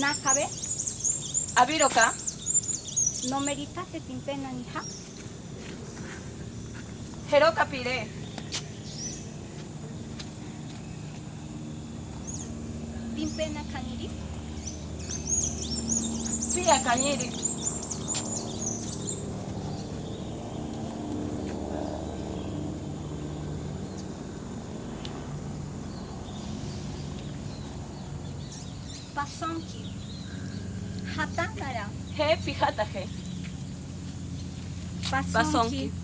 Nakabe, Abiroka, no merita se timpena ni ha. Jeroka Pire, Timpena kaniri, Pia Cañiri, pasonki. Hatanara, He Pijata He, pasonki. Pasonki.